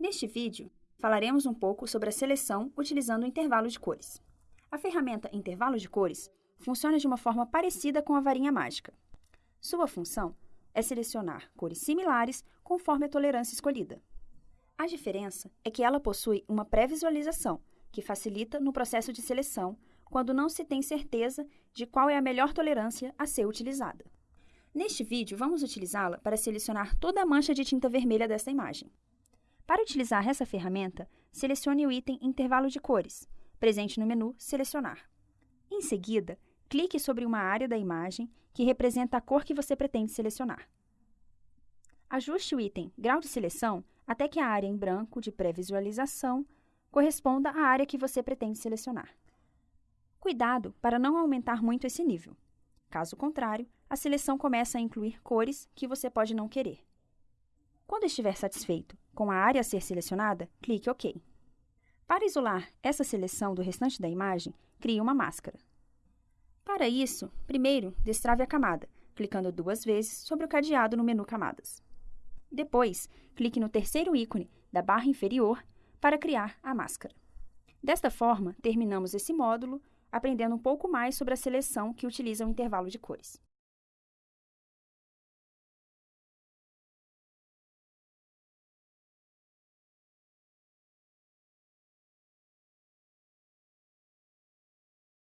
Neste vídeo, falaremos um pouco sobre a seleção utilizando o intervalo de cores. A ferramenta intervalo de cores funciona de uma forma parecida com a varinha mágica. Sua função é selecionar cores similares conforme a tolerância escolhida. A diferença é que ela possui uma pré-visualização, que facilita no processo de seleção quando não se tem certeza de qual é a melhor tolerância a ser utilizada. Neste vídeo, vamos utilizá-la para selecionar toda a mancha de tinta vermelha desta imagem. Para utilizar essa ferramenta, selecione o item Intervalo de cores, presente no menu Selecionar. Em seguida, clique sobre uma área da imagem que representa a cor que você pretende selecionar. Ajuste o item Grau de Seleção até que a área em branco de pré-visualização corresponda à área que você pretende selecionar. Cuidado para não aumentar muito esse nível. Caso contrário, a seleção começa a incluir cores que você pode não querer. Quando estiver satisfeito com a área a ser selecionada, clique OK. Para isolar essa seleção do restante da imagem, crie uma máscara. Para isso, primeiro, destrave a camada, clicando duas vezes sobre o cadeado no menu Camadas. Depois, clique no terceiro ícone da barra inferior para criar a máscara. Desta forma, terminamos esse módulo aprendendo um pouco mais sobre a seleção que utiliza o intervalo de cores.